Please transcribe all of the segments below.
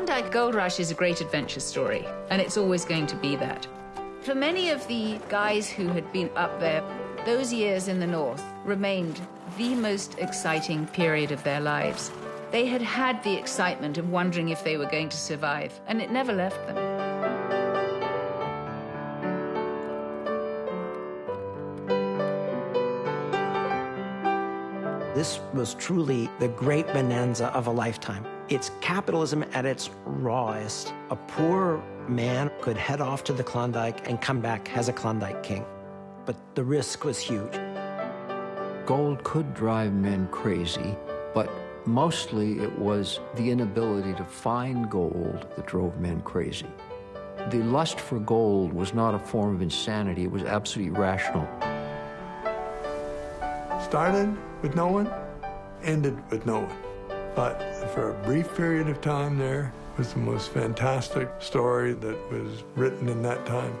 Klondike Gold Rush is a great adventure story, and it's always going to be that. For many of the guys who had been up there, those years in the North remained the most exciting period of their lives. They had had the excitement of wondering if they were going to survive, and it never left them. This was truly the great bonanza of a lifetime. It's capitalism at its rawest. A poor man could head off to the Klondike and come back as a Klondike king. But the risk was huge. Gold could drive men crazy, but Mostly it was the inability to find gold that drove men crazy. The lust for gold was not a form of insanity, it was absolutely rational. Started with no one, ended with no one. But for a brief period of time there was the most fantastic story that was written in that time.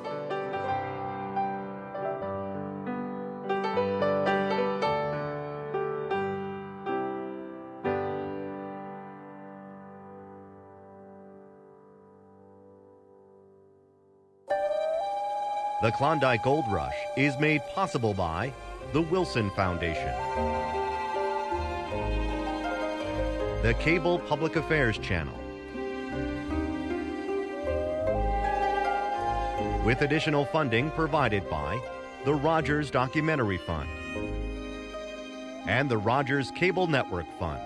The Klondike Gold Rush is made possible by the Wilson Foundation, the Cable Public Affairs Channel, with additional funding provided by the Rogers Documentary Fund and the Rogers Cable Network Fund.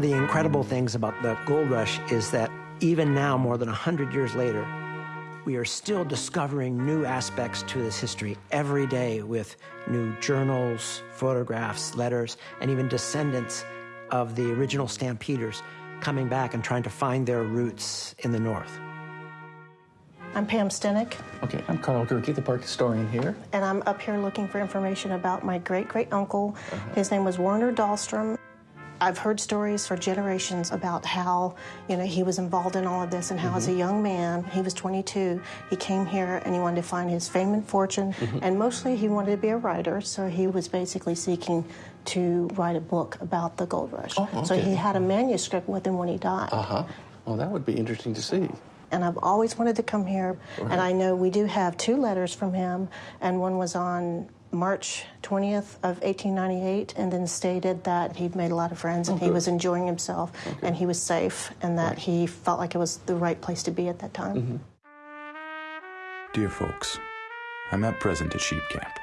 Of the incredible things about the gold rush is that even now, more than 100 years later, we are still discovering new aspects to this history every day with new journals, photographs, letters, and even descendants of the original stampeders coming back and trying to find their roots in the North. I'm Pam Stenick. Okay, I'm Karl Gurcke, the park historian here. And I'm up here looking for information about my great great uncle. Uh -huh. His name was Werner Dahlstrom. I've heard stories for generations about how, you know, he was involved in all of this and how mm-hmm. as a mm-hmm. young man, he was 22, he came here and he wanted to find his fame and fortune, mm-hmm. and mostly he wanted to be a writer, so he was basically seeking to write a book about the gold rush. Oh, okay. So he had a manuscript with him when he died. Uh-huh. Well, that would be interesting to see and I've always wanted to come here. Right. And I know we do have two letters from him, and one was on March 20th of 1898 and then stated that he'd made a lot of friends and oh, he was enjoying himself okay. and he was safe and that right. he felt like it was the right place to be at that time. Mm-hmm. Dear folks, I'm at present at sheep camp,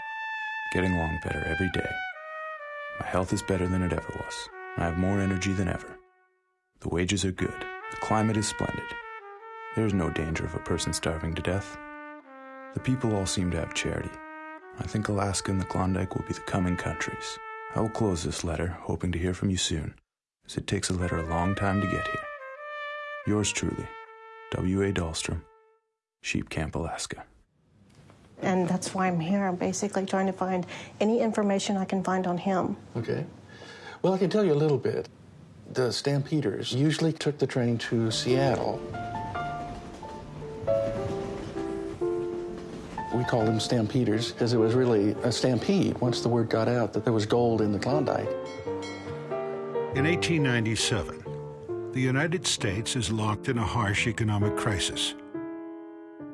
getting along better every day. My health is better than it ever was. I have more energy than ever. The wages are good. The climate is splendid. There is no danger of a person starving to death. The people all seem to have charity I think Alaska and the Klondike will be the coming countries. I will close this letter, hoping to hear from you soon, as it takes a letter a long time to get here. Yours truly, W.A. Dahlstrom, Sheep Camp, Alaska. And that's why I'm here. I'm basically trying to find any information I can find on him. Okay. Well, I can tell you a little bit. The Stampeders usually took the train to Seattle We called them stampeders because it was really a stampede once the word got out that there was gold in the Klondike. In 1897, the United States is locked in a harsh economic crisis.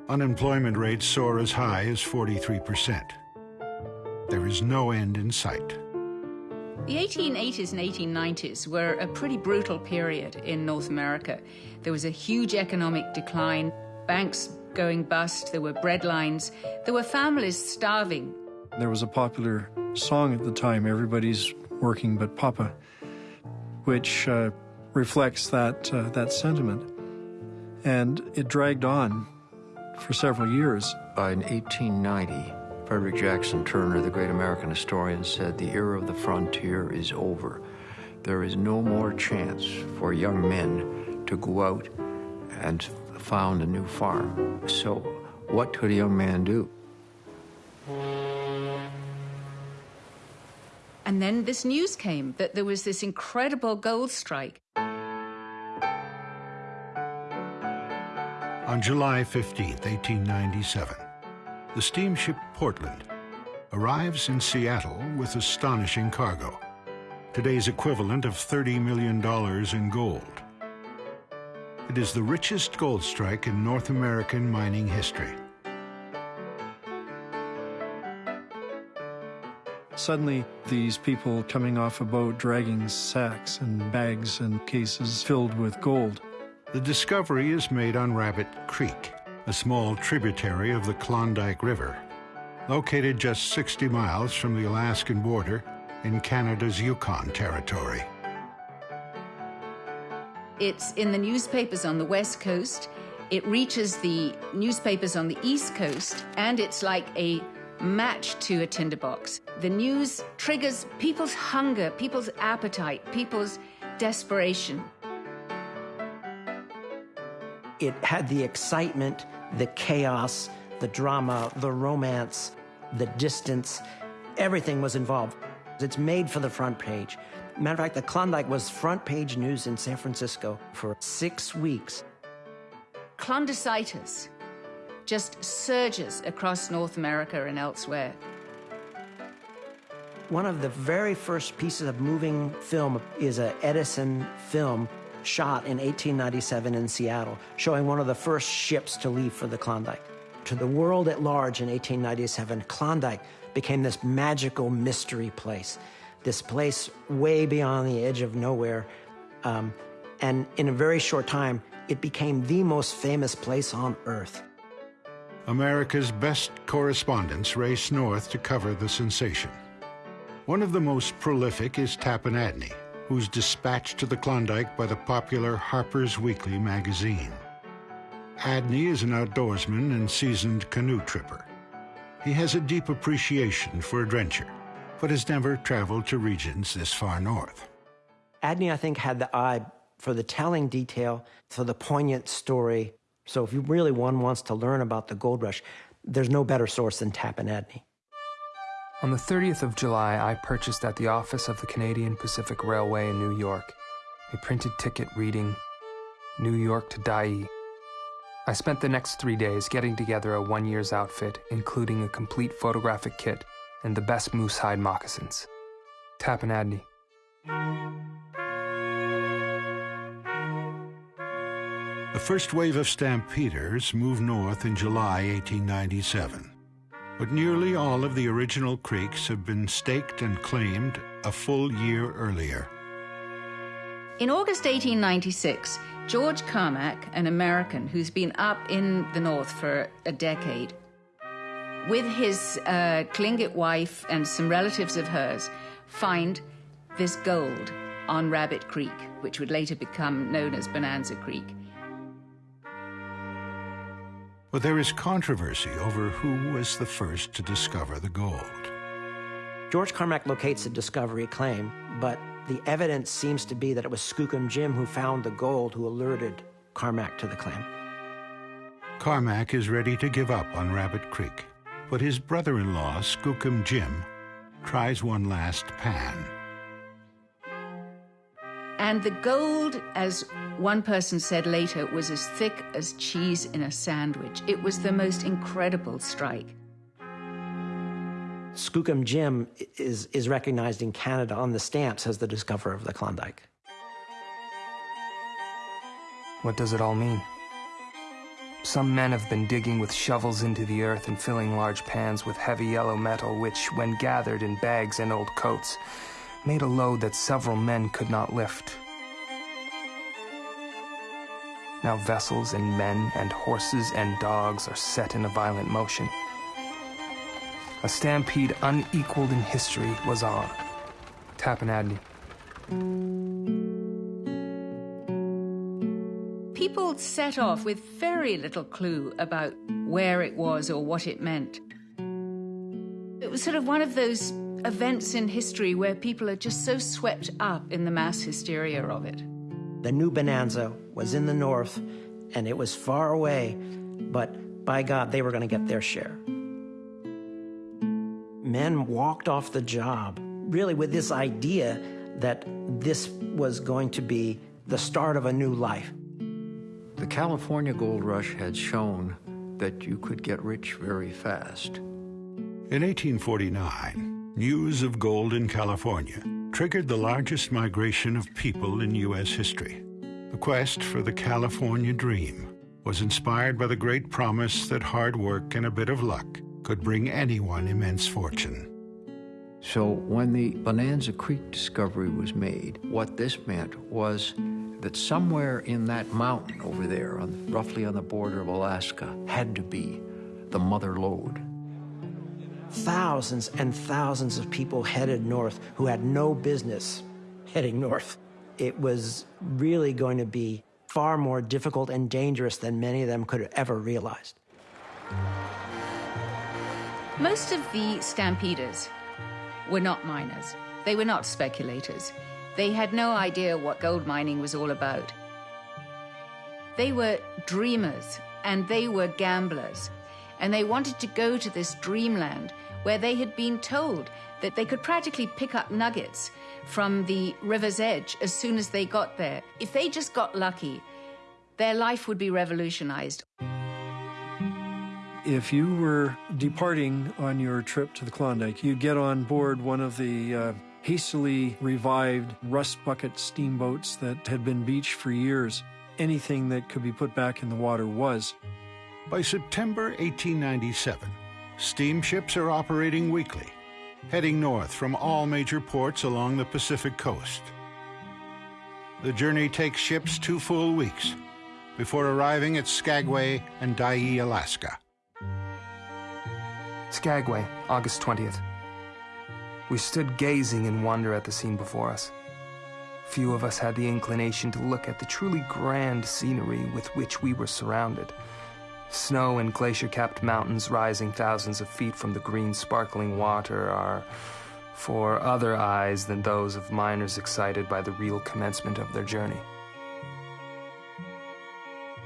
Unemployment rates soar as high as 43%. There is no end in sight. The 1880s and 1890s were a pretty brutal period in North America. There was a huge economic decline. Banks going bust, there were bread lines, there were families starving. There was a popular song at the time, Everybody's Working But Papa, which uh, reflects that, uh, that sentiment. And it dragged on for several years. In 1890, Frederick Jackson Turner, the great American historian, said, The era of the frontier is over. There is no more chance for young men to go out and found a new farm. So what could a young man do? And then this news came that there was this incredible gold strike. On July 15, 1897, the steamship Portland arrives in Seattle with astonishing cargo, today's equivalent of $30 million in gold. It is the richest gold strike in North American mining history. Suddenly, these people coming off a boat dragging sacks and bags and cases filled with gold. The discovery is made on Rabbit Creek, a small tributary of the Klondike River, located just 60 miles from the Alaskan border in Canada's Yukon Territory. It's in the newspapers on the West Coast, it reaches the newspapers on the East Coast, and it's like a match to a tinderbox. The news triggers people's hunger, people's appetite, people's desperation. It had the excitement, the chaos, the drama, the romance, the distance. Everything was involved. It's made for the front page. Matter of fact, the Klondike was front page news in San Francisco for six weeks. Klondicitis just surges across North America and elsewhere. One of the very first pieces of moving film is a Edison film shot in 1897 in Seattle, showing one of the first ships to leave for the Klondike. To the world at large in 1897, Klondike became this magical mystery place, this place way beyond the edge of nowhere. Um, and in a very short time, it became the most famous place on Earth. America's best correspondents race north to cover the sensation. One of the most prolific is Tappan Adney, who's dispatched to the Klondike by the popular Harper's Weekly magazine. Adney is an outdoorsman and seasoned canoe tripper. He has a deep appreciation for adventure, but has never traveled to regions this far north. Adney, I think, had the eye for the telling detail, for the poignant story. So if you really one wants to learn about the gold rush, there's no better source than Tappan Adney. On the 30th of July, I purchased at the office of the Canadian Pacific Railway in New York a printed ticket reading New York to Dyea. I spent the next three days getting together a one year's outfit, including a complete photographic kit and the best moose hide moccasins. Tappan Adney. The first wave of stampeders moved north in July 1897, but nearly all of the original creeks have been staked and claimed a full year earlier. In August 1896, George Carmack, an American who's been up in the North for a decade, with his uh, Tlingit wife and some relatives of hers, find this gold on Rabbit Creek, which would later become known as Bonanza Creek. But there is controversy over who was the first to discover the gold. George Carmack locates a discovery claim, but the evidence seems to be that it was Skookum Jim who found the gold who alerted Carmack to the claim. Carmack is ready to give up on Rabbit Creek, but his brother in law, Skookum Jim, tries one last pan. And the gold, as one person said later, was as thick as cheese in a sandwich. It was the most incredible strike. Skookum Jim is, is recognized in Canada on the stamps as the discoverer of the Klondike. What does it all mean? Some men have been digging with shovels into the earth and filling large pans with heavy yellow metal, which, when gathered in bags and old coats, made a load that several men could not lift. Now vessels and men and horses and dogs are set in a violent motion. A stampede unequaled in history was on. Tappan People set off with very little clue about where it was or what it meant. It was sort of one of those events in history where people are just so swept up in the mass hysteria of it. The new Bonanza was in the north, and it was far away, but by God, they were going to get their share. Men walked off the job really with this idea that this was going to be the start of a new life. The California gold rush had shown that you could get rich very fast. In 1849, news of gold in California triggered the largest migration of people in U.S. history. The quest for the California dream was inspired by the great promise that hard work and a bit of luck could bring anyone immense fortune. So when the Bonanza Creek discovery was made, what this meant was that somewhere in that mountain over there, on, roughly on the border of Alaska, had to be the mother lode. Thousands and thousands of people headed north who had no business heading north. It was really going to be far more difficult and dangerous than many of them could have ever realized. Most of the stampeders were not miners. They were not speculators. They had no idea what gold mining was all about. They were dreamers and they were gamblers. And they wanted to go to this dreamland where they had been told that they could practically pick up nuggets from the river's edge as soon as they got there. If they just got lucky, their life would be revolutionized. If you were departing on your trip to the Klondike, you'd get on board one of the uh, hastily revived rust bucket steamboats that had been beached for years. Anything that could be put back in the water was. By September 1897, steamships are operating weekly, heading north from all major ports along the Pacific coast. The journey takes ships two full weeks before arriving at Skagway and Dyea, Alaska. Skagway, August 20th. We stood gazing in wonder at the scene before us. Few of us had the inclination to look at the truly grand scenery with which we were surrounded. Snow and glacier capped mountains rising thousands of feet from the green, sparkling water are for other eyes than those of miners excited by the real commencement of their journey.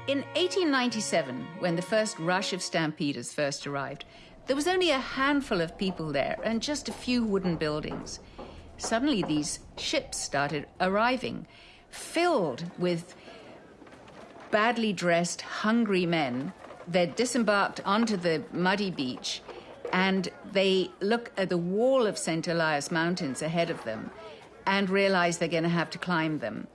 In 1897, when the first rush of stampeders first arrived, there was only a handful of people there and just a few wooden buildings. Suddenly, these ships started arriving, filled with badly dressed, hungry men. They're disembarked onto the muddy beach and they look at the wall of St. Elias Mountains ahead of them and realize they're going to have to climb them.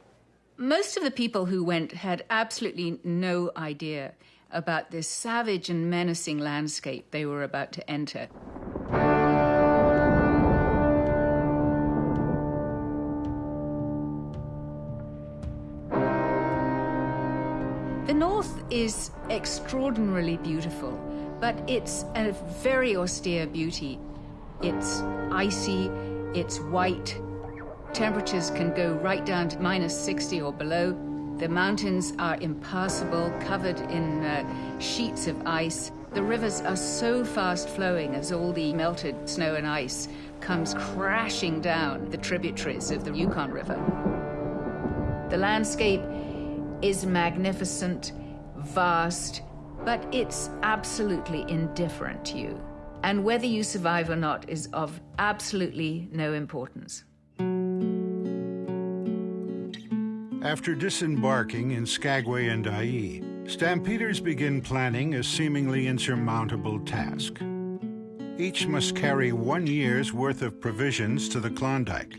Most of the people who went had absolutely no idea about this savage and menacing landscape they were about to enter. The North is extraordinarily beautiful, but it's a very austere beauty. It's icy, it's white. Temperatures can go right down to minus 60 or below. The mountains are impassable, covered in uh, sheets of ice. The rivers are so fast flowing as all the melted snow and ice comes crashing down the tributaries of the Yukon River. The landscape is magnificent, vast, but it's absolutely indifferent to you. And whether you survive or not is of absolutely no importance. After disembarking in Skagway and Dyea, stampeders begin planning a seemingly insurmountable task. Each must carry one year's worth of provisions to the Klondike.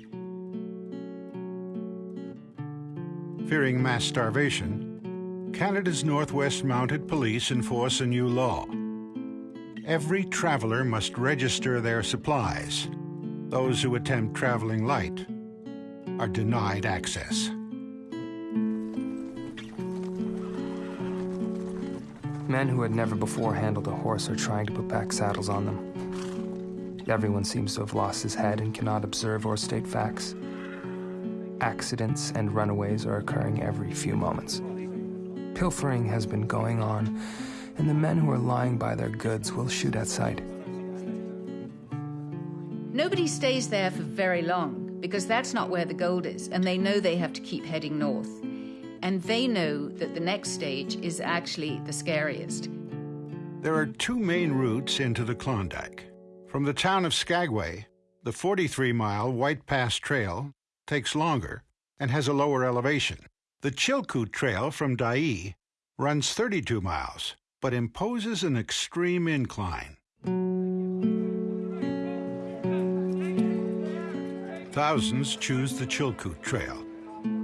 Fearing mass starvation, Canada's Northwest Mounted Police enforce a new law. Every traveler must register their supplies. Those who attempt traveling light are denied access. Men who had never before handled a horse are trying to put back saddles on them. Everyone seems to have lost his head and cannot observe or state facts. Accidents and runaways are occurring every few moments. Pilfering has been going on, and the men who are lying by their goods will shoot at sight. Nobody stays there for very long because that's not where the gold is, and they know they have to keep heading north. And they know that the next stage is actually the scariest. There are two main routes into the Klondike. From the town of Skagway, The 43 mile White Pass Trail takes longer and has a lower elevation. The Chilkoot Trail from Dyea runs 32 miles, but imposes an extreme incline. Thousands choose the Chilkoot Trail.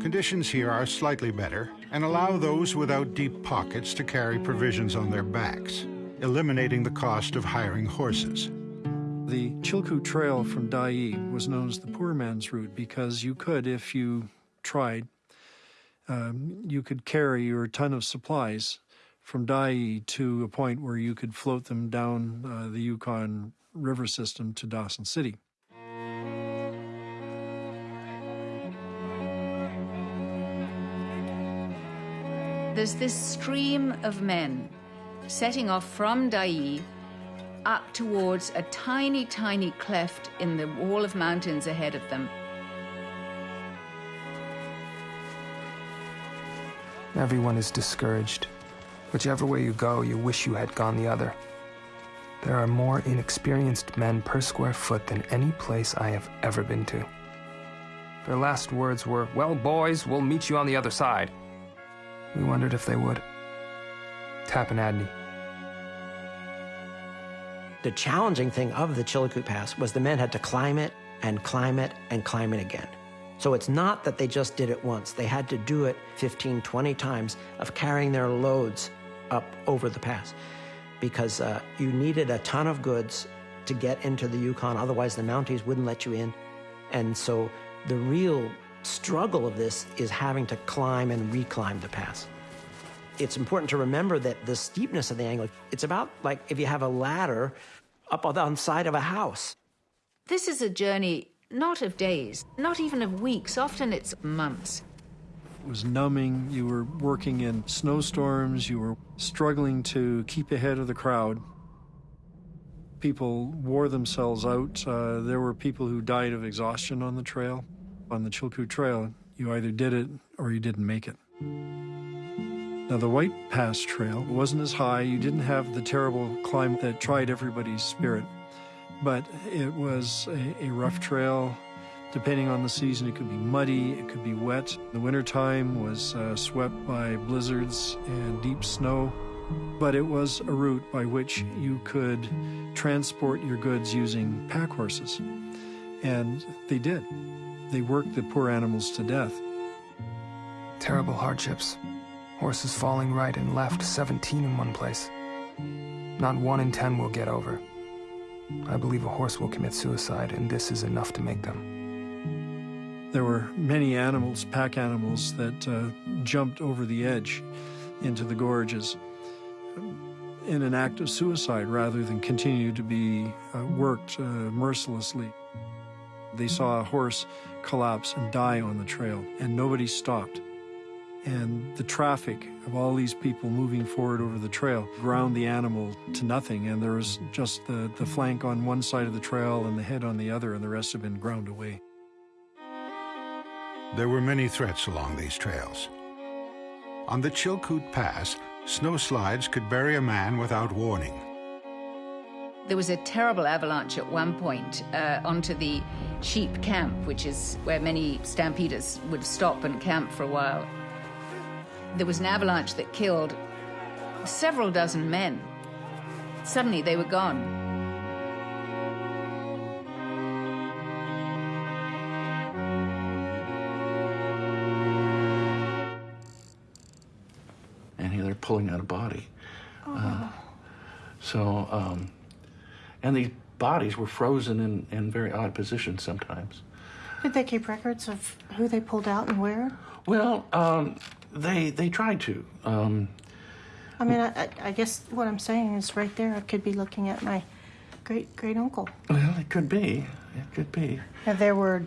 Conditions here are slightly better and allow those without deep pockets to carry provisions on their backs, eliminating the cost of hiring horses. The Chilkoot Trail from Dyea was known as the poor man's route because you could, if you tried, um, you could carry your ton of supplies from Dyea to a point where you could float them down uh, the Yukon River system to Dawson City. There's this stream of men setting off from Dyea up towards a tiny, tiny cleft in the wall of mountains ahead of them. Everyone is discouraged. Whichever way you go, you wish you had gone the other. There are more inexperienced men per square foot than any place I have ever been to. Their last words were, Well, boys, we'll meet you on the other side. We wondered if they would. Tappan Adney. The challenging thing of the Chilkoot Pass was the men had to climb it and climb it and climb it again. So it's not that they just did it once. They had to do it 15, 20 times of carrying their loads up over the pass because uh, you needed a ton of goods to get into the Yukon. Otherwise, the Mounties wouldn't let you in. And so the real struggle of this is having to climb and reclimb the pass. It's important to remember that the steepness of the angle, it's about like if you have a ladder up on the side of a house. This is a journey not of days, not even of weeks, often it's months. It was numbing. You were working in snowstorms. You were struggling to keep ahead of the crowd. People wore themselves out. Uh, there were people who died of exhaustion on the trail. On the Chilkoot Trail, you either did it or you didn't make it. Now, the White Pass Trail wasn't as high. You didn't have the terrible climb that tried everybody's spirit but it was a, a, rough trail. Depending on the season, it could be muddy, it could be wet. The wintertime was uh, swept by blizzards and deep snow, but it was a route by which you could transport your goods using pack horses. And they did. They worked the poor animals to death. Terrible hardships. Horses falling right and left, 17 in one place. Not one in 10 will get over. I believe a horse will commit suicide, and this is enough to make them. There were many animals, pack animals, that uh, jumped over the edge into the gorges in an act of suicide rather than continue to be uh, worked uh, mercilessly. They saw a horse collapse and die on the trail, and nobody stopped and the traffic of all these people moving forward over the trail ground the animal to nothing and there was just the, the flank on one side of the trail and the head on the other and the rest had been ground away. There were many threats along these trails. On the Chilkoot Pass, snowslides could bury a man without warning. There was a terrible avalanche at one point uh, onto the sheep camp, which is where many stampeders would stop and camp for a while. There was an avalanche that killed several dozen men. Suddenly they were gone. And here they're pulling out a body. Oh. Uh, so, um, and these bodies were frozen in, in very odd positions sometimes. Did they keep records of who they pulled out and where? Well, um, they they tried to. Um, I mean, I, I, guess what I'm saying is right there. I could be looking at my great great uncle. Well, it could be. It could be. And there were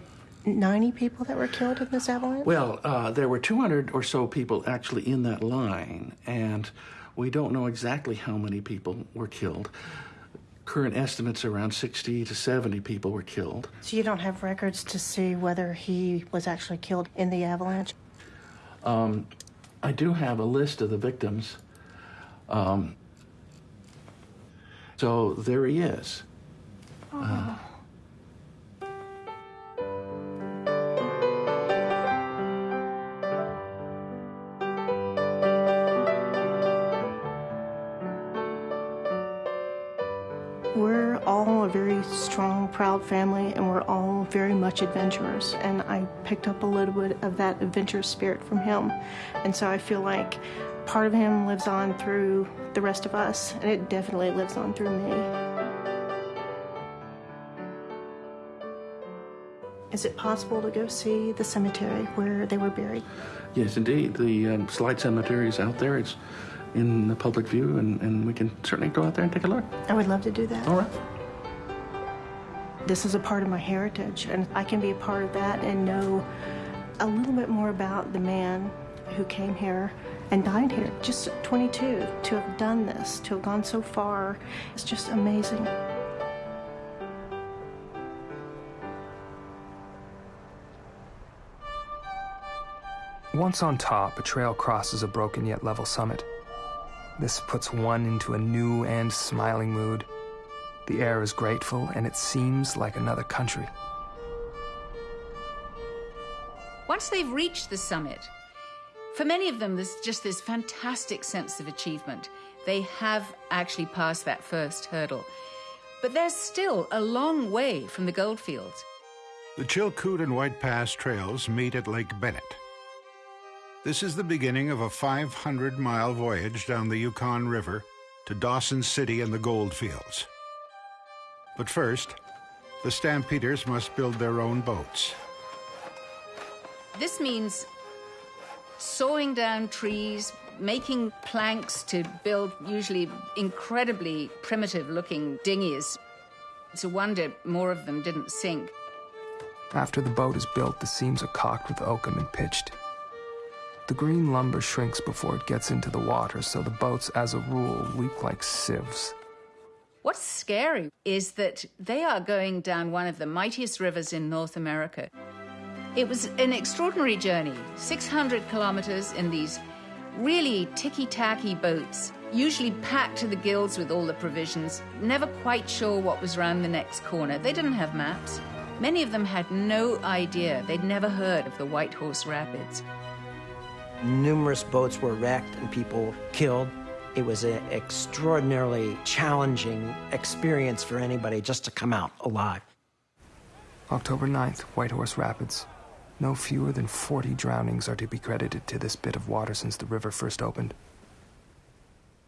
90 people that were killed in this avalanche. Well, uh, there were 200 or so people actually in that line, and we don't know exactly how many people were killed. Current estimates around 60 to 70 people were killed. So you don't have records to see whether he was actually killed in the avalanche? Um, I do have a list of the victims. Um, so there he is. Oh. Uh, proud family, and we're all very much adventurers. And I picked up a little bit of that adventurous spirit from him. And so I feel like part of him lives on through the rest of us, and it definitely lives on through me. Is it possible to go see the cemetery where they were buried? Yes, indeed. The um, Slide Cemetery is out there. It's in the public view, and, and we can certainly go out there and take a look. I would love to do that. All right. This is a part of my heritage, and I can be a part of that and know a little bit more about the man who came here and died here, just 22. To have done this, to have gone so far, it's just amazing. Once on top, a trail crosses a broken yet level summit. This puts one into a new and smiling mood. The air is grateful, and it seems like another country. Once they've reached the summit, for many of them, there's just this fantastic sense of achievement. They have actually passed that first hurdle. But they're still a long way from the goldfields. The Chilkoot and White Pass trails meet at Lake Bennett. This is the beginning of a 500 mile voyage down the Yukon River to Dawson City and the goldfields. But first, the Stampeders must build their own boats. This means sawing down trees, making planks to build usually incredibly primitive looking dinghies. It's a wonder more of them didn't sink. After the boat is built, the seams are caulked with oakum and pitched. The green lumber shrinks before it gets into the water, so the boats, as a rule, leak like sieves. What's scary is that they are going down one of the mightiest rivers in North America. It was an extraordinary journey 600 kilometers in these really ticky tacky boats, usually packed to the gills with all the provisions, never quite sure what was round the next corner. They didn't have maps. Many of them had no idea, they'd never heard of the White Horse Rapids. Numerous boats were wrecked and people killed. It was an extraordinarily challenging experience for anybody just to come out alive. October 9th, Whitehorse Rapids. No fewer than 40 drownings are to be credited to this bit of water since the river first opened.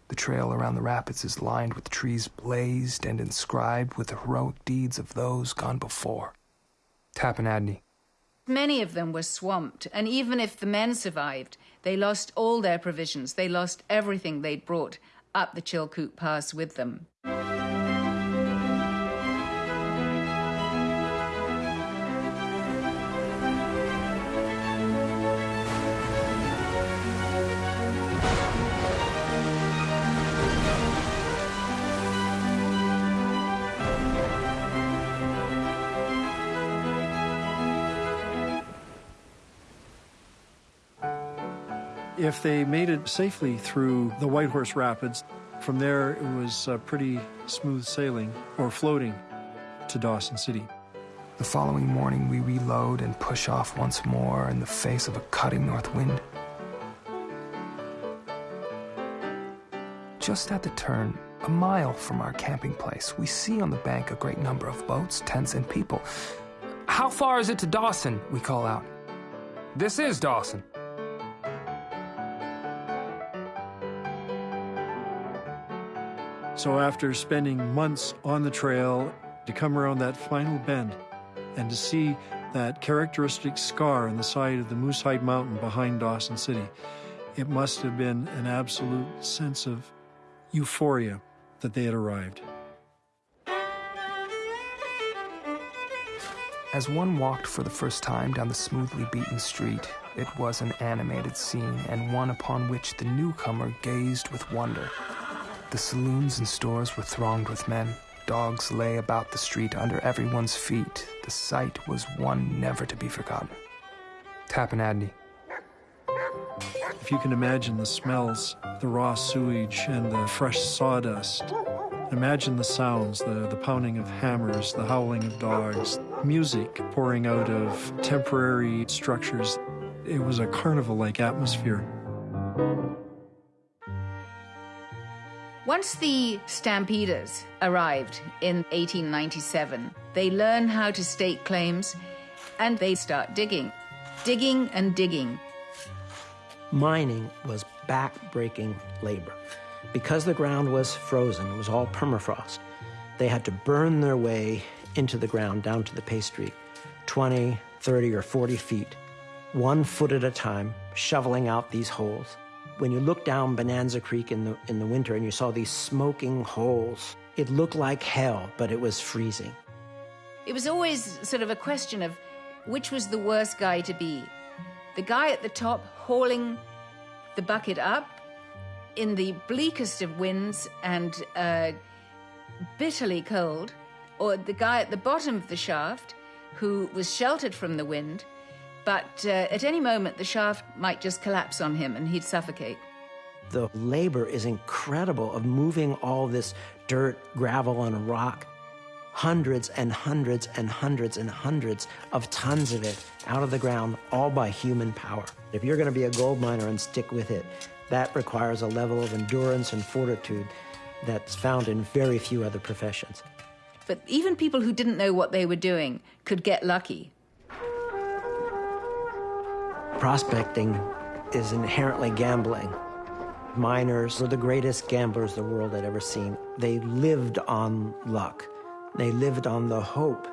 The trail around the rapids is lined with trees blazed and inscribed with the heroic deeds of those gone before. Tappan Adney, Many of them were swamped, and even if the men survived, they lost all their provisions. They lost everything they'd brought up the Chilkoot Pass with them. If they made it safely through the White Horse Rapids, from there it was uh, pretty smooth sailing or floating to Dawson City. The following morning, we reload and push off once more in the face of a cutting north wind. Just at the turn, a mile from our camping place, we see on the bank a great number of boats, tents, and people. How far is it to Dawson? We call out. This is Dawson. So after spending months on the trail, to come around that final bend and to see that characteristic scar on the side of the Moosehide Mountain behind Dawson City, it must have been an absolute sense of euphoria that they had arrived. As one walked for the first time down the smoothly beaten street, it was an animated scene and one upon which the newcomer gazed with wonder. The saloons and stores were thronged with men. Dogs lay about the street under everyone's feet. The sight was one never to be forgotten. Tappan Adney. If you can imagine the smells, the raw sewage and the fresh sawdust, imagine the sounds, the, the pounding of hammers, the howling of dogs, music pouring out of temporary structures. It was a carnival like atmosphere. Once the stampeders arrived in 1897, they learn how to stake claims and they start digging, digging and digging. Mining was back-breaking labor. Because the ground was frozen, it was all permafrost, they had to burn their way into the ground down to the pay streak, 20, 30, or 40 feet, one foot at a time, shoveling out these holes. When you looked down Bonanza Creek in the, in the winter and you saw these smoking holes, it looked like hell, but it was freezing. It was always sort of a question of which was the worst guy to be. The guy at the top hauling the bucket up in the bleakest of winds and uh, bitterly cold, or the guy at the bottom of the shaft who was sheltered from the wind but uh, at any moment the shaft might just collapse on him and he'd suffocate. The labor is incredible of moving all this dirt, gravel, and rock. Hundreds and hundreds and hundreds and hundreds of tons of it out of the ground, all by human power. If you're going to be a gold miner and stick with it, that requires a level of endurance and fortitude that's found in very few other professions. But even people who didn't know what they were doing could get lucky Prospecting is inherently gambling. Miners were the greatest gamblers the world had ever seen. They lived on luck. They lived on the hope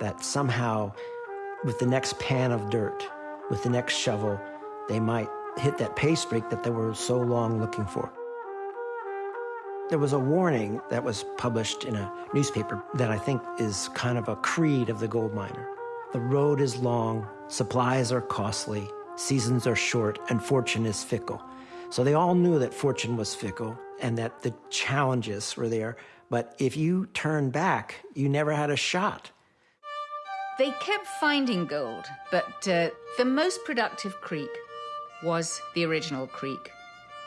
that somehow, with the next pan of dirt, with the next shovel, they might hit that pay streak that they were so long looking for. There was a warning that was published in a newspaper that I think is kind of a creed of the gold miner. The road is long, supplies are costly, seasons are short, and fortune is fickle. So they all knew that fortune was fickle and that the challenges were there. But if you turned back, you never had a shot. They kept finding gold, but uh, the most productive creek was the original creek.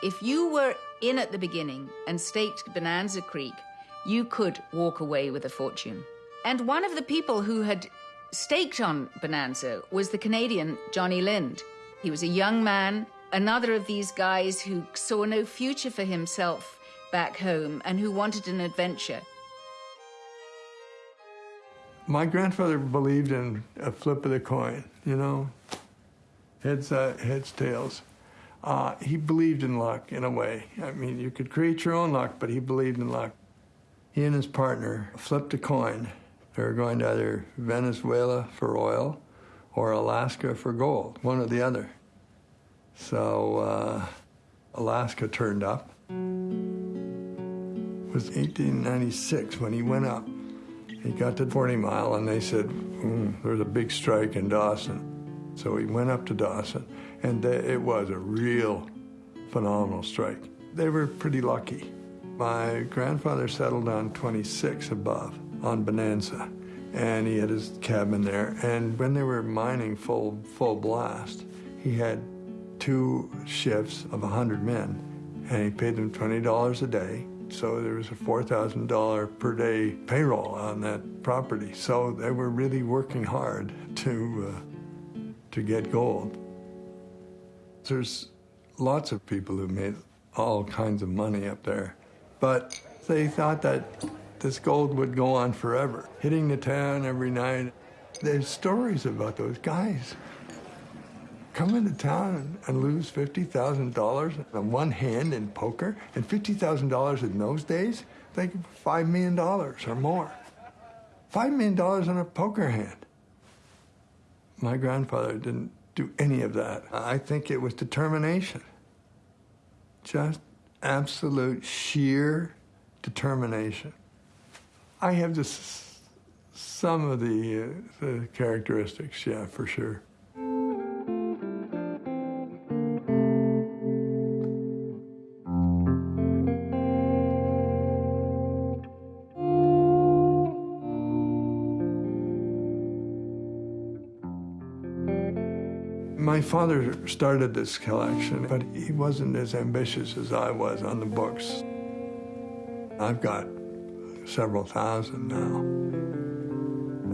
If you were in at the beginning and staked Bonanza Creek, you could walk away with a fortune. And one of the people who had staked on Bonanza was the Canadian Johnny Lind. He was a young man, another of these guys who saw no future for himself back home and who wanted an adventure. My grandfather believed in a flip of the coin, you know, heads, uh, heads, tails. Uh, he believed in luck in a way. I mean, you could create your own luck, but he believed in luck. He and his partner flipped a coin. They were going to either Venezuela for oil or Alaska for gold, one or the other. So uh, Alaska turned up. It was 1896 when he went up. He got to 40 Mile and they said, mm, there's a big strike in Dawson. So he went up to Dawson and it was a real phenomenal strike. They were pretty lucky. My grandfather settled on 26 above on Bonanza and he had his cabin there. And when they were mining full full blast, he had two shifts of 100 men, and he paid them $20 a day. So there was a $4,000 per day payroll on that property. So they were really working hard to uh, to get gold. There's lots of people who made all kinds of money up there, but they thought that this gold would go on forever, hitting the town every night. There's stories about those guys come into town and lose $50,000 on one hand in poker, and $50,000 in those days, think $5 million or more. $5 million on a poker hand. My grandfather didn't do any of that. I think it was determination. Just absolute sheer determination. I have just some of the, uh, the characteristics, yeah, for sure. My father started this collection, but he wasn't as ambitious as I was on the books. I've got several thousand now.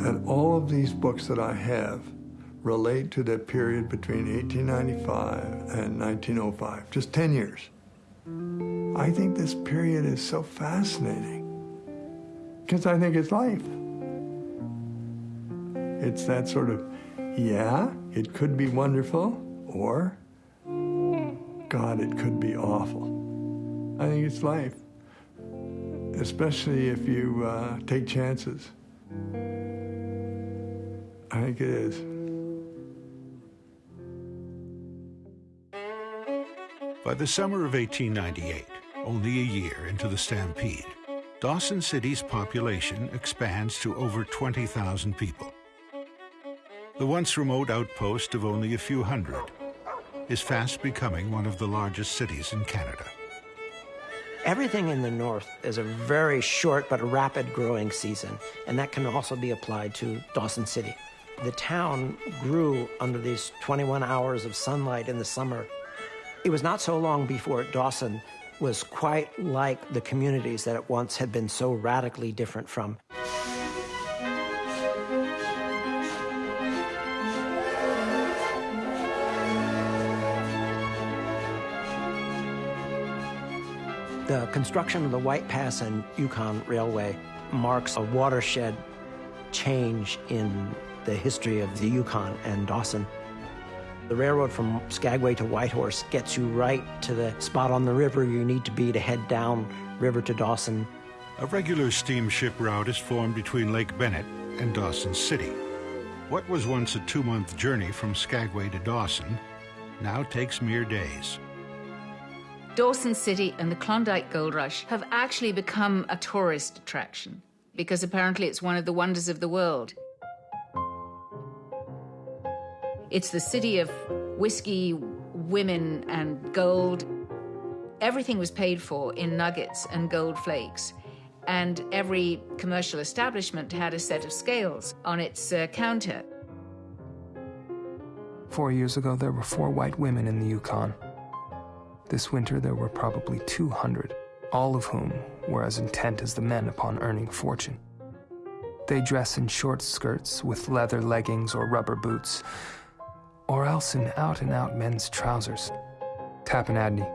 And all of these books that I have relate to the period between 1895 and 1905, just 10 years. I think this period is so fascinating because I think it's life. It's that sort of, yeah, it could be wonderful, or, God, it could be awful. I think it's life, especially if you uh, take chances. I think it is. By the summer of 1898, only a year into the stampede, Dawson City's population expands to over 20,000 people. The once remote outpost of only a few hundred is fast becoming one of the largest cities in Canada. Everything in the north is a very short but rapid growing season, and that can also be applied to Dawson City. The town grew under these 21 hours of sunlight in the summer it was not so long before Dawson was quite like the communities that it once had been so radically different from. The construction of the White Pass and Yukon Railway marks a watershed change in the history of the Yukon and Dawson. The railroad from Skagway to Whitehorse gets you right to the spot on the river you need to be to head down river to Dawson. A regular steamship route is formed between Lake Bennett and Dawson City. What was once a two-month journey from Skagway to Dawson now takes mere days. Dawson City and the Klondike Gold Rush have actually become a tourist attraction because apparently it's one of the wonders of the world. It's the city of whiskey, women, and gold. Everything was paid for in nuggets and gold flakes. And every commercial establishment had a set of scales on its uh, counter. Four years ago, there were four white women in the Yukon. This winter, there were probably 200, all of whom were as intent as the men upon earning fortune. They dress in short skirts with leather leggings or rubber boots, or else in out and out men's trousers. Tappan Adney.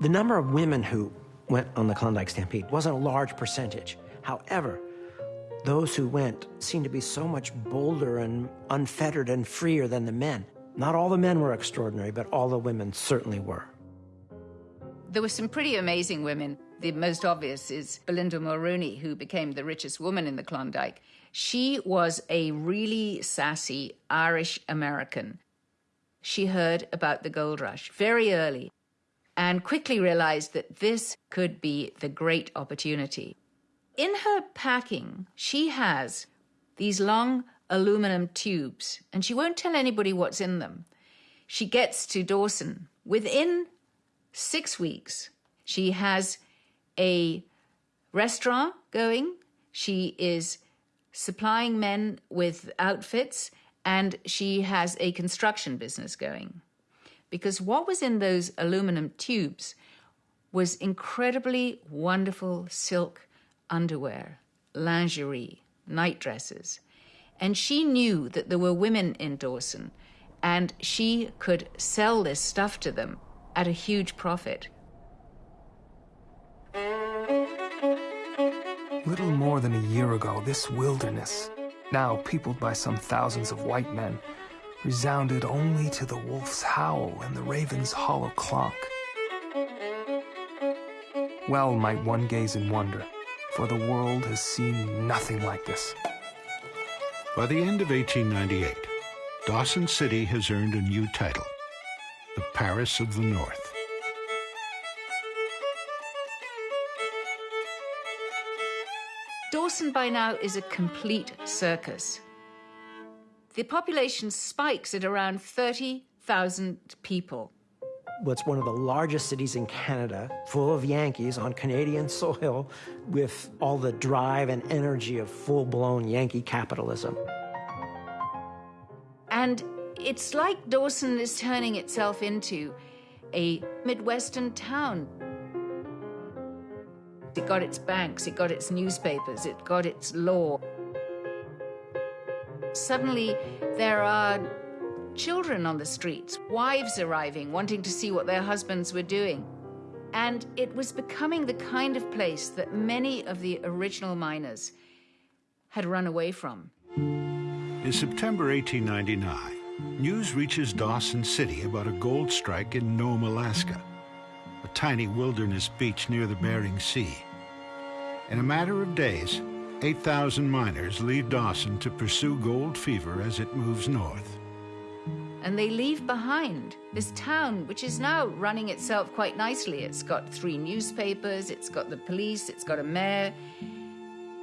The number of women who went on the Klondike Stampede wasn't a large percentage. However, those who went seemed to be so much bolder and unfettered and freer than the men. Not all the men were extraordinary, but all the women certainly were. There were some pretty amazing women. The most obvious is Belinda Mulrooney, who became the richest woman in the Klondike. She was a really sassy Irish American. She heard about the gold rush very early and quickly realized that this could be the great opportunity. In her packing, she has these long aluminum tubes, and she won't tell anybody what's in them. She gets to Dawson. Within six weeks, she has a restaurant going. She is supplying men with outfits, and she has a construction business going. Because what was in those aluminum tubes was incredibly wonderful silk underwear, lingerie, night dresses. And she knew that there were women in Dawson, and she could sell this stuff to them at a huge profit. Little more than a year ago, this wilderness, now peopled by some thousands of white men, resounded only to the wolf's howl and the raven's hollow clonk. Well might one gaze in wonder, for the world has seen nothing like this. By the end of 1898, Dawson City has earned a new title, the Paris of the North. Dawson by now is a complete circus. The population spikes at around 30,000 people. What's one of the largest cities in Canada, full of Yankees on Canadian soil, with all the drive and energy of full blown Yankee capitalism. And it's like Dawson is turning itself into a Midwestern town. It got its banks, it got its newspapers, it got its law. Suddenly, there are children on the streets, wives arriving, wanting to see what their husbands were doing. And it was becoming the kind of place that many of the original miners had run away from. In September 1899, news reaches Dawson City about a gold strike in Nome, Alaska, a tiny wilderness beach near the Bering Sea. In a matter of days, 8,000 miners leave Dawson to pursue gold fever as it moves north and they leave behind this town, which is now running itself quite nicely. It's got three newspapers, it's got the police, it's got a mayor.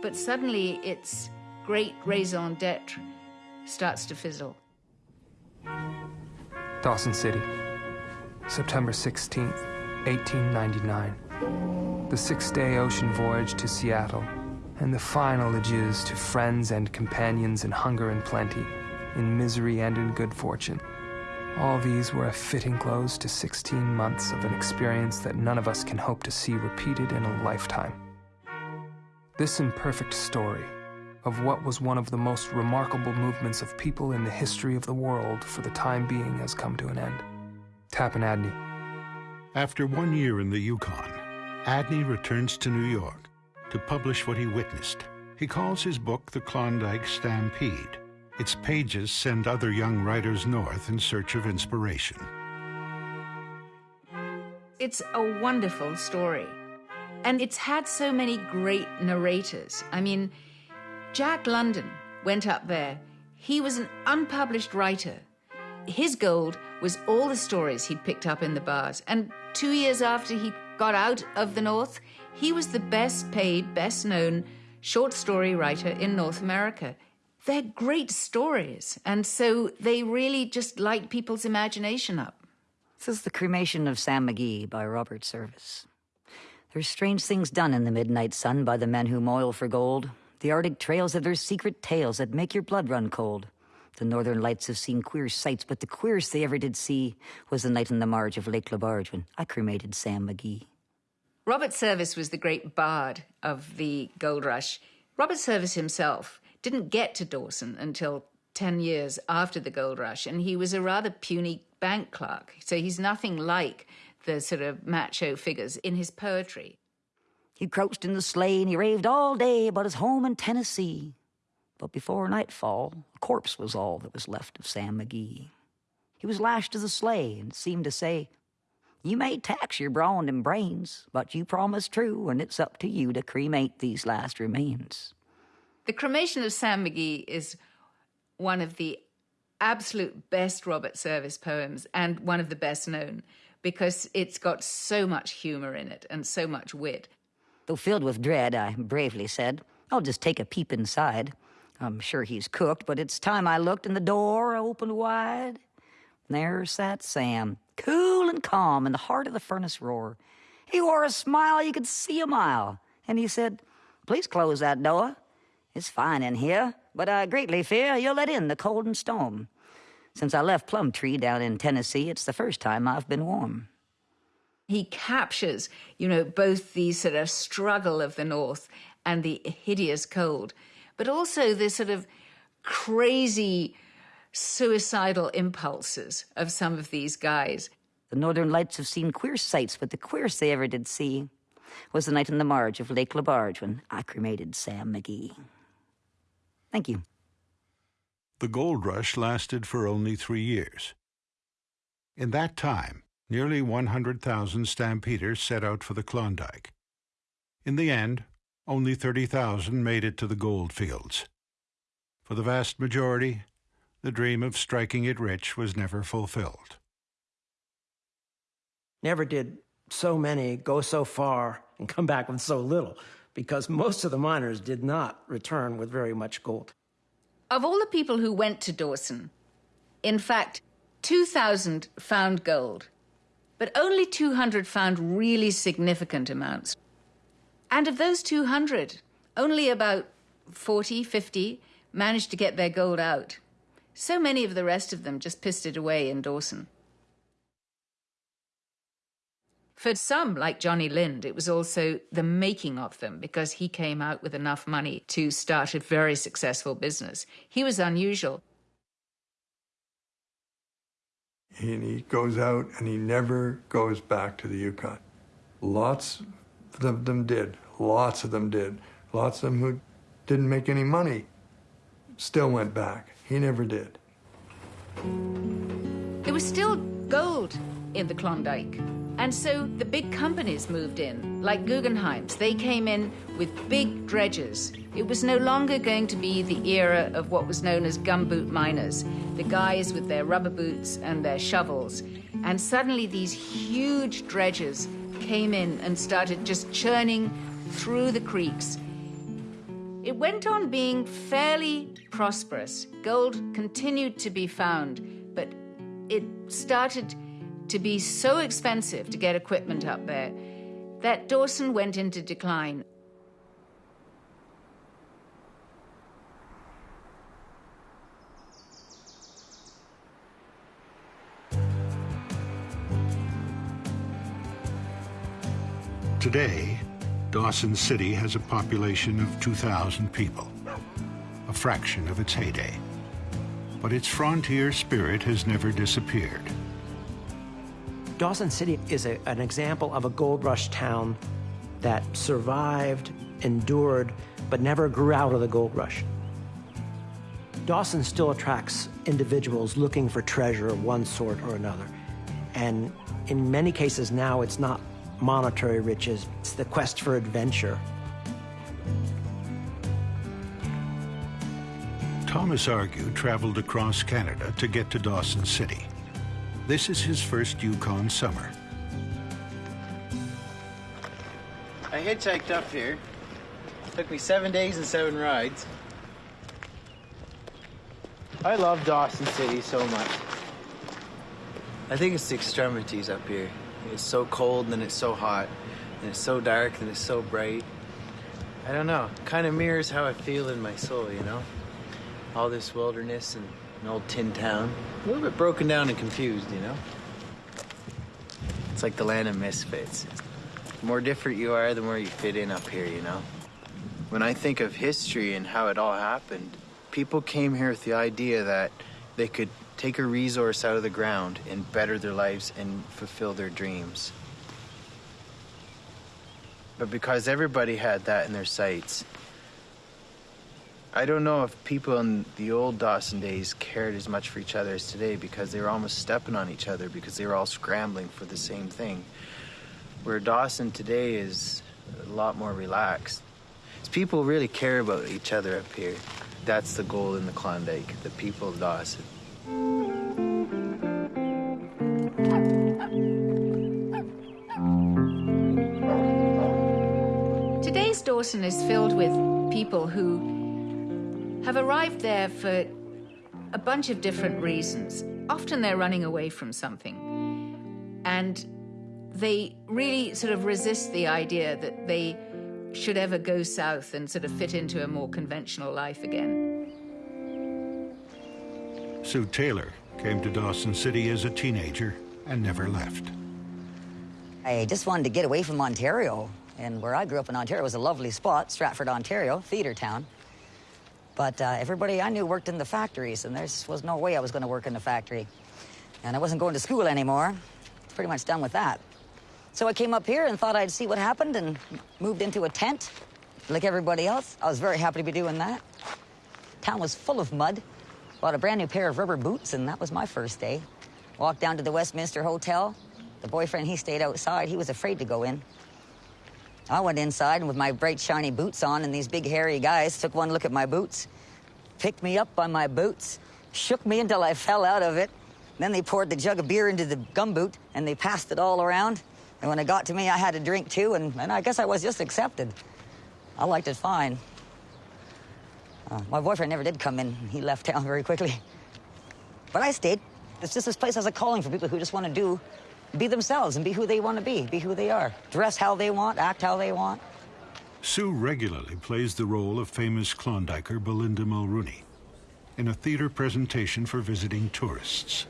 But suddenly its great raison d'etre starts to fizzle. Dawson City, September 16th, 1899. The six day ocean voyage to Seattle, and the final adieus to friends and companions in hunger and plenty in misery and in good fortune. All these were a fitting close to 16 months of an experience that none of us can hope to see repeated in a lifetime. This imperfect story of what was one of the most remarkable movements of people in the history of the world for the time being has come to an end. Tappan Adney. After one year in the Yukon, Adney returns to New York to publish what he witnessed. He calls his book The Klondike Stampede its pages send other young writers north in search of inspiration. It's a wonderful story. And it's had so many great narrators. I mean, Jack London went up there. He was an unpublished writer. His gold was all the stories he'd picked up in the bars. And two years after he got out of the North, he was the best paid, best known short story writer in North America they're great stories. And so they really just light people's imagination up. This is The Cremation of Sam McGee by Robert Service. There's strange things done in the midnight sun by the men who moil for gold. The Arctic trails have their secret tales that make your blood run cold. The northern lights have seen queer sights, but the queerest they ever did see was the night on the marge of Lake Lebarge when I cremated Sam McGee. Robert Service was the great bard of the gold rush. Robert Service himself didn't get to Dawson until 10 years after the gold rush, and he was a rather puny bank clerk. So he's nothing like the sort of macho figures in his poetry. He crouched in the sleigh and he raved all day about his home in Tennessee. But before nightfall, a corpse was all that was left of Sam McGee. He was lashed to the sleigh and seemed to say, You may tax your brawn and brains, but you promised true, and it's up to you to cremate these last remains. The cremation of Sam McGee is one of the absolute best Robert Service poems and one of the best known because it's got so much humor in it and so much wit. Though filled with dread, I bravely said, I'll just take a peep inside. I'm sure he's cooked, but it's time I looked and the door opened wide. There sat Sam, cool and calm in the heart of the furnace roar. He wore a smile you could see a mile, and he said, Please close that door. It's fine in here, but I greatly fear you'll let in the cold and storm. Since I left Plumtree down in Tennessee, it's the first time I've been warm. He captures, you know, both the sort of struggle of the North and the hideous cold, but also the sort of crazy suicidal impulses of some of these guys. The Northern Lights have seen queer sights, but the queerest they ever did see was the night on the marge of Lake Lebarge when I cremated Sam McGee. Thank you. The gold rush lasted for only three years. In that time, nearly 100,000 stampeders set out for the Klondike. In the end, only 30,000 made it to the gold fields. For the vast majority, the dream of striking it rich was never fulfilled. Never did so many go so far and come back with so little because most of the miners did not return with very much gold. Of all the people who went to Dawson, in fact, 2,000 found gold, but only 200 found really significant amounts. And of those 200, only about 40, 50 managed to get their gold out. So many of the rest of them just pissed it away in Dawson. For some, like Johnny Lind, it was also the making of them because he came out with enough money to start a very successful business. He was unusual. And he goes out and he never goes back to the Yukon. Lots of them did. Lots of them did. Lots of them who didn't make any money still went back. He never did. There was still gold in the Klondike. And so the big companies moved in, like Guggenheim's. They came in with big dredges. It was no longer going to be the era of what was known as gumboot miners, the guys with their rubber boots and their shovels. And suddenly these huge dredges came in and started just churning through the creeks. It went on being fairly prosperous. Gold continued to be found, but it started to be so expensive to get equipment up there that Dawson went into decline. Today, Dawson City has a population of 2,000 people, a fraction of its heyday. But its frontier spirit has never disappeared. Dawson City is a, an example of a gold rush town that survived, endured, but never grew out of the gold rush. Dawson still attracts individuals looking for treasure of one sort or another. And in many cases now, it's not monetary riches, it's the quest for adventure. Thomas Argue traveled across Canada to get to Dawson City. This is his first Yukon summer. I hitchhiked up here. Took me seven days and seven rides. I love Dawson City so much. I think it's the extremities up here. It's so cold and then it's so hot. And it's so dark and it's so bright. I don't know. Kind of mirrors how I feel in my soul, you know? All this wilderness and an old tin town. A little bit broken down and confused, you know? It's like the land of misfits. The more different you are, the more you fit in up here, you know? When I think of history and how it all happened, people came here with the idea that they could take a resource out of the ground and better their lives and fulfill their dreams. But because everybody had that in their sights, I don't know if people in the old Dawson days cared as much for each other as today because they were almost stepping on each other because they were all scrambling for the same thing. Where Dawson today is a lot more relaxed. It's people really care about each other up here. That's the goal in the Klondike, the people of Dawson. Today's Dawson is filled with people who have arrived there for a bunch of different reasons. Often they're running away from something. And they really sort of resist the idea that they should ever go south and sort of fit into a more conventional life again. Sue Taylor came to Dawson City as a teenager and never left. I just wanted to get away from Ontario. And where I grew up in Ontario was a lovely spot, Stratford, Ontario, theater town. But uh, everybody I knew worked in the factories, and there was no way I was going to work in the factory. And I wasn't going to school anymore. Pretty much done with that. So I came up here and thought I'd see what happened and moved into a tent like everybody else. I was very happy to be doing that. Town was full of mud. Bought a brand new pair of rubber boots, and that was my first day. Walked down to the Westminster Hotel. The boyfriend, he stayed outside. He was afraid to go in. I went inside and with my bright, shiny boots on, and these big, hairy guys took one look at my boots, picked me up by my boots, shook me until I fell out of it. Then they poured the jug of beer into the gumboot, and they passed it all around. And when it got to me, I had a drink too, and, and I guess I was just accepted. I liked it fine. Uh, my boyfriend never did come in. He left town very quickly. But I stayed. It's just this place has a calling for people who just want to do be themselves and be who they want to be, be who they are. Dress how they want, act how they want. Sue regularly plays the role of famous Klondiker Belinda Mulrooney in a theater presentation for visiting tourists.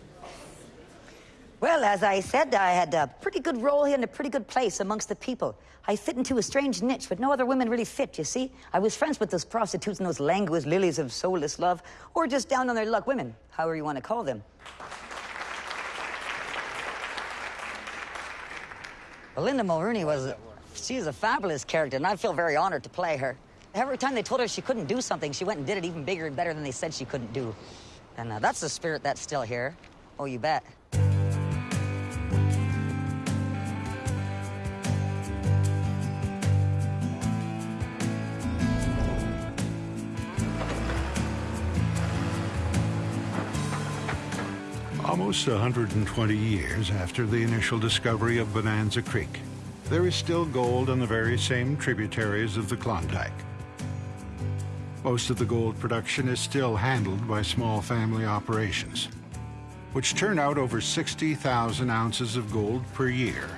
Well, as I said, I had a pretty good role here in a pretty good place amongst the people. I fit into a strange niche, but no other women really fit, you see? I was friends with those prostitutes and those languid lilies of soulless love, or just down on their luck women, however you want to call them. Linda Mulrooney was, she's a fabulous character, and I feel very honored to play her. Every time they told her she couldn't do something, she went and did it even bigger and better than they said she couldn't do. And uh, that's the spirit that's still here. Oh, you bet. Almost 120 years after the initial discovery of Bonanza Creek, there is still gold on the very same tributaries of the Klondike. Most of the gold production is still handled by small family operations, which turn out over 60,000 ounces of gold per year,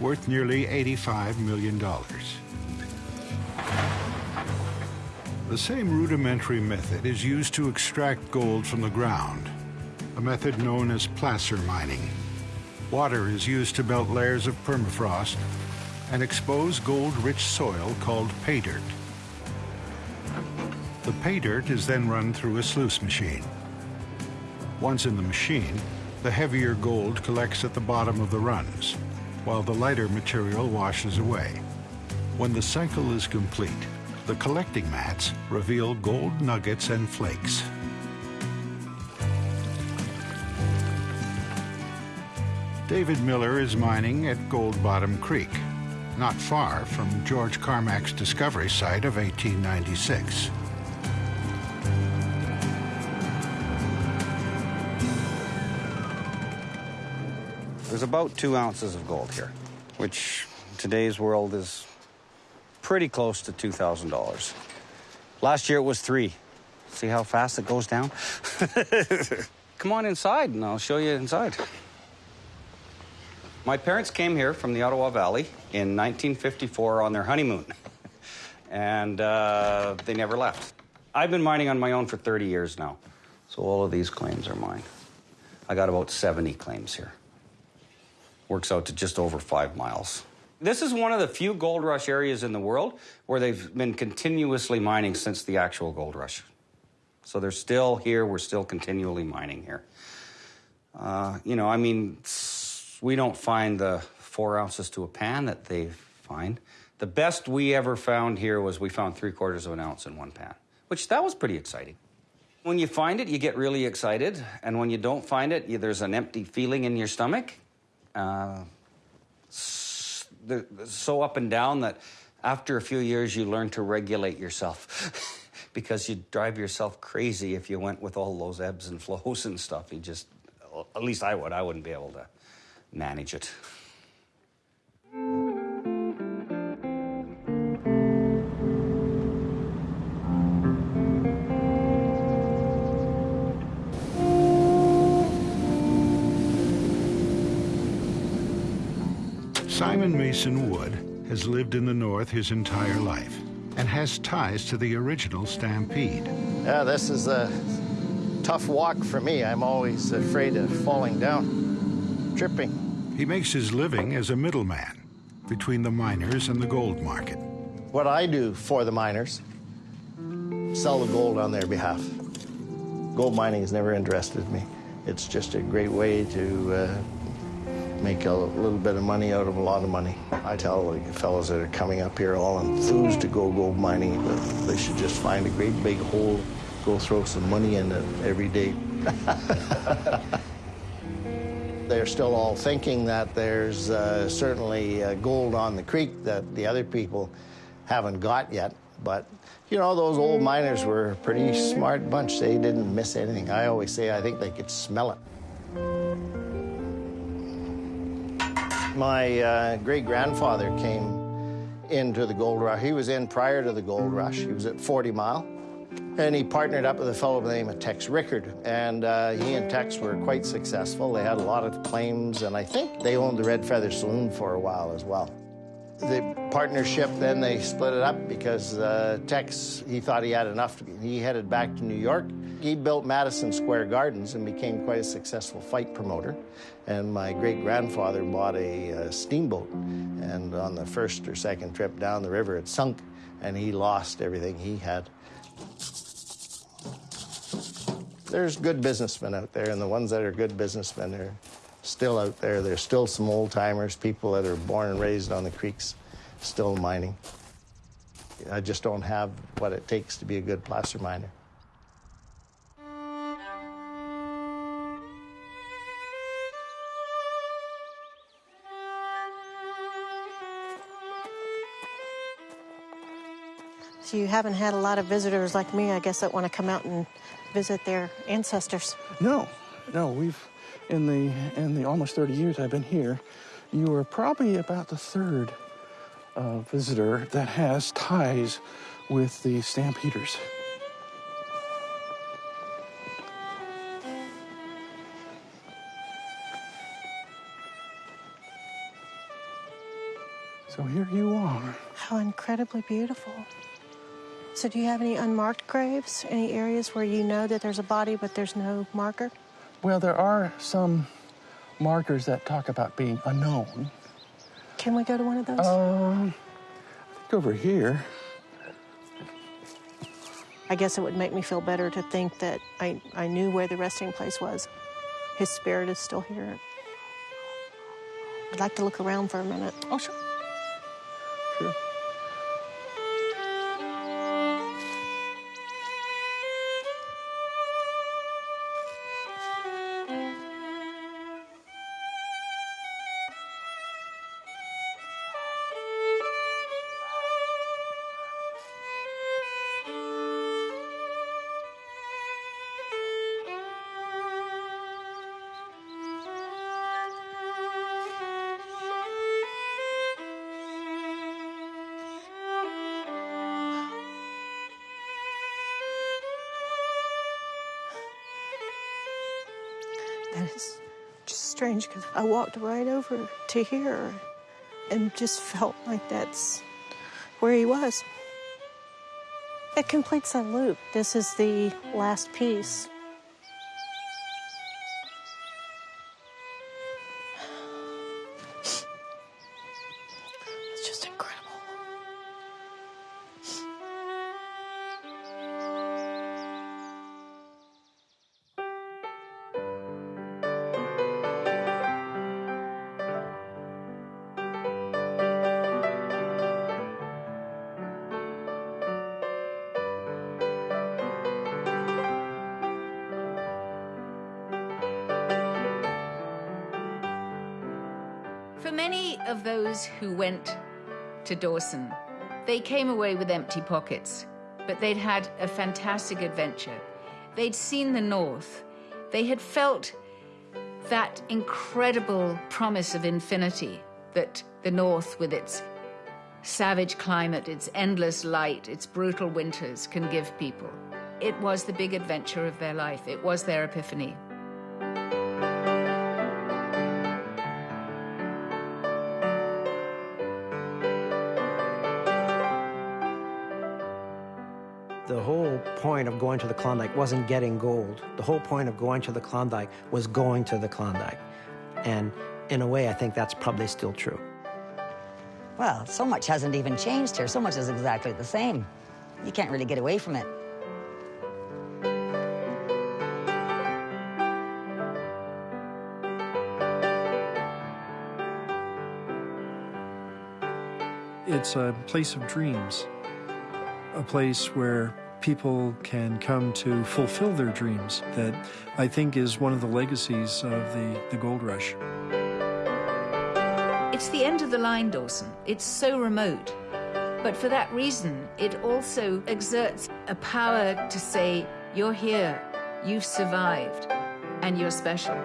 worth nearly $85 million. The same rudimentary method is used to extract gold from the ground, a method known as placer mining. Water is used to melt layers of permafrost and expose gold-rich soil called pay dirt. The pay dirt is then run through a sluice machine. Once in the machine, the heavier gold collects at the bottom of the runs, while the lighter material washes away. When the cycle is complete, the collecting mats reveal gold nuggets and flakes. David Miller is mining at Gold Bottom Creek, not far from George Carmack's discovery site of 1896. There's about two ounces of gold here, which in today's world is pretty close to $2,000. Last year it was three. See how fast it goes down? Come on inside and I'll show you inside. My parents came here from the Ottawa Valley in 1954 on their honeymoon, and uh, they never left. I've been mining on my own for 30 years now, so all of these claims are mine. I got about 70 claims here. Works out to just over five miles. This is one of the few gold rush areas in the world where they've been continuously mining since the actual gold rush. So they're still here, we're still continually mining here. Uh, you know, I mean, we don't find the four ounces to a pan that they find. The best we ever found here was we found three quarters of an ounce in one pan, which that was pretty exciting. When you find it, you get really excited, and when you don't find it, you, there's an empty feeling in your stomach. Uh, so up and down that after a few years, you learn to regulate yourself because you drive yourself crazy if you went with all those ebbs and flows and stuff. You just, at least I would, I wouldn't be able to manage it. Simon Mason Wood has lived in the North his entire life and has ties to the original Stampede. Yeah, this is a tough walk for me. I'm always afraid of falling down, tripping. He makes his living as a middleman between the miners and the gold market. What I do for the miners, sell the gold on their behalf. Gold mining has never interested me. It's just a great way to uh, make a little bit of money out of a lot of money. I tell the fellows that are coming up here all enthused to go gold mining, they should just find a great big hole, go throw some money in it every day. They're still all thinking that there's uh, certainly uh, gold on the creek that the other people haven't got yet. But, you know, those old miners were a pretty smart bunch. They didn't miss anything. I always say I think they could smell it. My uh, great-grandfather came into the gold rush. He was in prior to the gold rush. He was at 40 Mile. And he partnered up with a fellow by the name of Tex Rickard. And uh, he and Tex were quite successful. They had a lot of claims, and I think they owned the Red Feather Saloon for a while as well. The partnership, then they split it up because uh, Tex, he thought he had enough. He headed back to New York. He built Madison Square Gardens and became quite a successful fight promoter. And my great-grandfather bought a, a steamboat. And on the first or second trip down the river, it sunk, and he lost everything he had. There's good businessmen out there, and the ones that are good businessmen are still out there. There's still some old timers, people that are born and raised on the creeks, still mining. I just don't have what it takes to be a good placer miner. So you haven't had a lot of visitors like me, I guess, that want to come out and visit their ancestors. No, no, we've in the in the almost 30 years I've been here, you are probably about the third uh, visitor that has ties with the Stampeders. So here you are. How incredibly beautiful. So, do you have any unmarked graves? Any areas where you know that there's a body but there's no marker? Well, there are some markers that talk about being unknown. Can we go to one of those? Um, I think over here. I guess it would make me feel better to think that I, I knew where the resting place was. His spirit is still here. I'd like to look around for a minute. Oh, sure. Sure. Walked right over to here and just felt like that's where he was. It completes a loop. This is the last piece. Many of those who went to Dawson, they came away with empty pockets, but they'd had a fantastic adventure. They'd seen the North. They had felt that incredible promise of infinity that the North, with its savage climate, its endless light, its brutal winters, can give people. It was the big adventure of their life. It was their epiphany. Going to the Klondike wasn't getting gold. The whole point of going to the Klondike was going to the Klondike. And in a way, I think that's probably still true. Well, so much hasn't even changed here. So much is exactly the same. You can't really get away from it. It's a place of dreams, a place where people can come to fulfill their dreams that I think is one of the legacies of the, the gold rush. It's the end of the line, Dawson. It's so remote. But for that reason, it also exerts a power to say, you're here, you've survived, and you're special.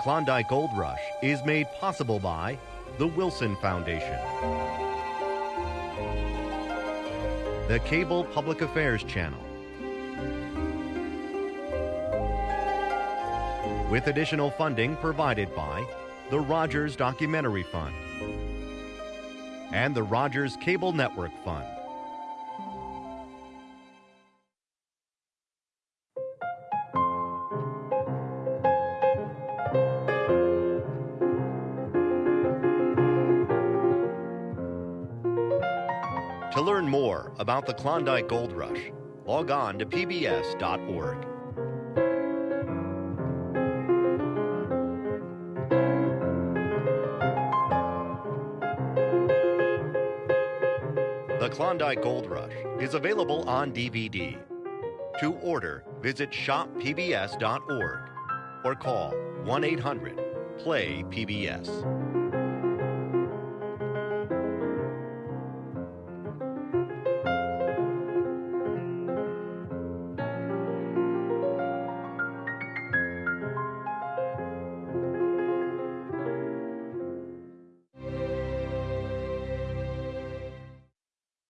Klondike Gold Rush is made possible by the Wilson Foundation, the Cable Public Affairs Channel, with additional funding provided by the Rogers Documentary Fund and the Rogers Cable Network Fund. About the Klondike Gold Rush, log on to pbs.org. The Klondike Gold Rush is available on DVD. To order, visit shoppbs.org or call 1 800 PLAY PBS.